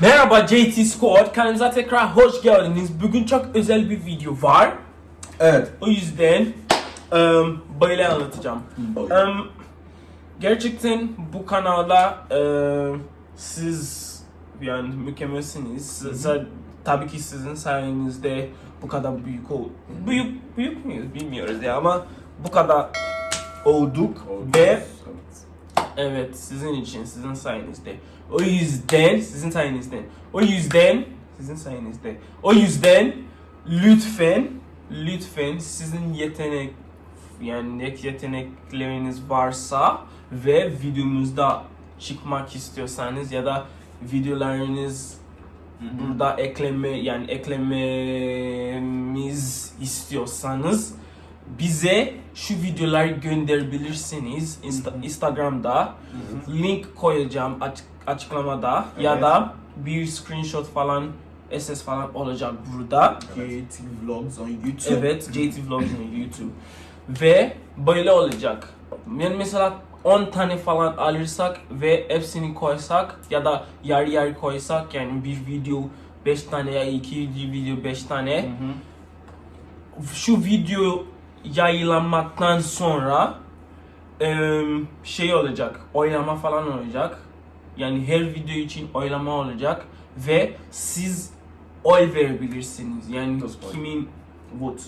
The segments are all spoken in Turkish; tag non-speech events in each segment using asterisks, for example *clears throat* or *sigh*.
Merhaba JT Squad, kanalımıza tekrar hoş geldiniz. Bugün çok özel bir video var. Evet. O yüzden um, böyle anlatacağım. Um, gerçekten bu kanalda uh, siz yani mükemmelsiniz. Siz- tabii ki sizin sayenizde bu kadar büyük ol büyük büyük müyüz bilmiyoruz ya ama bu kadar olduk ve Evet, sizin için, sizin sayenizde. O yüzden, sizin sayenizde. O yüzden, sizin sayenizde. O yüzden lütfen, lütfen sizin yetenek, yani yetenekleriniz varsa ve videomuzda çıkmak istiyorsanız ya da videolarınız burada ekleme yani eklememiz istiyorsanız bize şu videoları gönderebilirsiniz Insta- Instagram'da link koyacağım aç- açıklamada ya Evet. da bir screenshot falan SS falan olacak burada. JT Vlogs on YouTube. Evet, JT Vlogs on YouTube. Ve böyle olacak. Yani mesela 10 tane falan alırsak ve hepsini koysak ya da yarı yarı koysak yani bir video 5 tane ya iki video 5 tane şu video yayınlanmaktan sonra em, şey olacak, oylama falan olacak. Yani her video için oylama olacak ve siz oy verebilirsiniz. Yani oy? kimin vote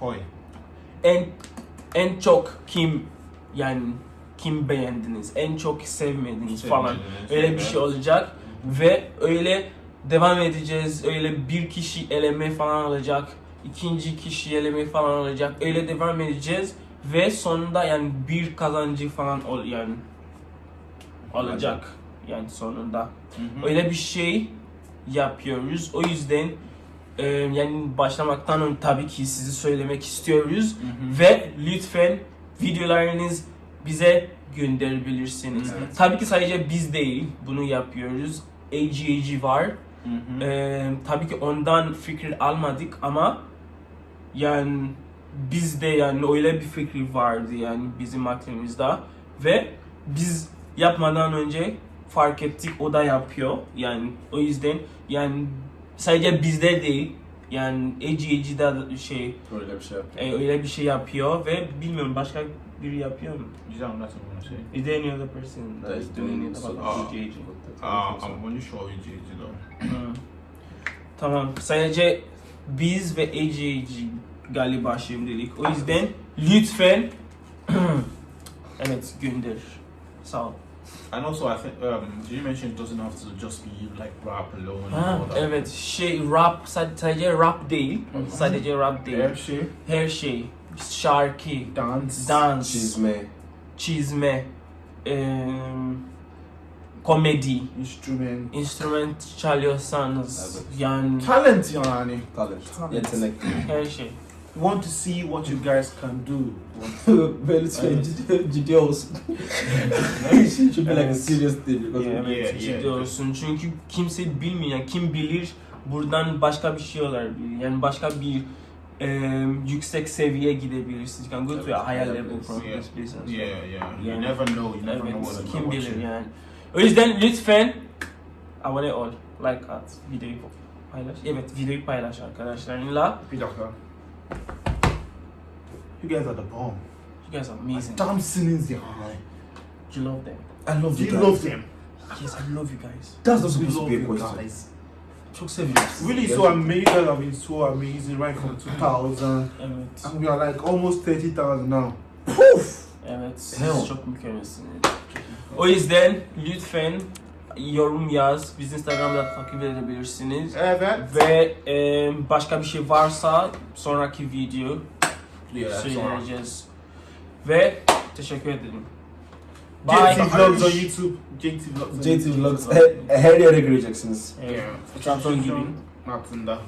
Hoy. en en çok kim yani kim beğendiniz, en çok sevmediniz falan. Öyle bir şey olacak ve öyle devam edeceğiz. Öyle bir kişi eleme falan olacak. İkinci kişi eleme falan olacak. Öyle devam edeceğiz ve sonunda yani bir kazancı falan ol yani olacak yani sonunda. Öyle bir şey yapıyoruz. O yüzden e, yani başlamaktan önce tabii ki sizi söylemek istiyoruz ve lütfen videolarınız bize gönderebilirsiniz. Evet. Tabii ki sadece biz değil bunu yapıyoruz. AGAG var. Ee, tabii ki ondan fikir almadık ama yani bizde yani öyle bir fikir vardı yani bizim aklımızda ve biz yapmadan önce fark ettik o da yapıyor yani o yüzden yani sadece bizde değil yani AGAG'da şey Öyle bir şey yapıyor. e, öyle bir şey yapıyor ve bilmiyorum başka biri yapıyor mu? Know what to say. Is there any other person that That is doing it so- about Ah. AGAG? Uh, I'm going to show you JJ though. Hı. Tamam. Sadece biz ve AGAG galiba şimdilik. O yüzden lütfen *clears throat* evet gönder. Sağ ol. And also, I think um, you mentioned it doesn't have to just be like rap alone. Ha, and all that. evet şey rap sad- sadece rap değil. Sadece rap değil. Her şey, Her şey. Şarkı, dance, dans, Çizme, çizme, em, komedi, instrument, instrument çalıyorsanız Evet. yani talent yani. talent, Talent. yetenek. her şey. Want to see what you guys can do. *laughs* Ve lütfen Evet. ciddi, ciddi olsun. Should be like a serious thing because Evet, Yeah, ciddi yeah. olsun. Çünkü kimse bilmiyor. Yani kim bilir buradan başka bir şey olabilir. Yani başka bir e, yüksek seviyeye gidebilirsiniz. You can go to a higher level from Yeah. this business. Yeah, yeah. You never know. You never know Evet, what kim bilir watching. yani. O yüzden lütfen abone ol, like at, videoyu paylaş. Evet, videoyu paylaş arkadaşlarınla. Bir dakika. You guys are the bomb. You guys are amazing. Dancing'iniz yani. You love them. I love you You guys. love them. Yes, I love you guys. That's not We supposed to be a question. guys. Çok seviyoruz. Really so amazing. You guys have been so amazing right from 2000. Evet. And we are like almost 30,000 now. Evet, siz Hell. çok mükemmelsiniz. O yüzden lütfen yorum yaz. Biz Instagram'da takip edebilirsiniz. Evet. Ve e, başka bir şey varsa sonraki video söyleyeceğiz. Ve teşekkür ederim. Bye. JT Vlogs on YouTube. JT Vlogs JT. Vlogs her, her yere göreceksiniz. Evet. Trabzon gibi. Altında.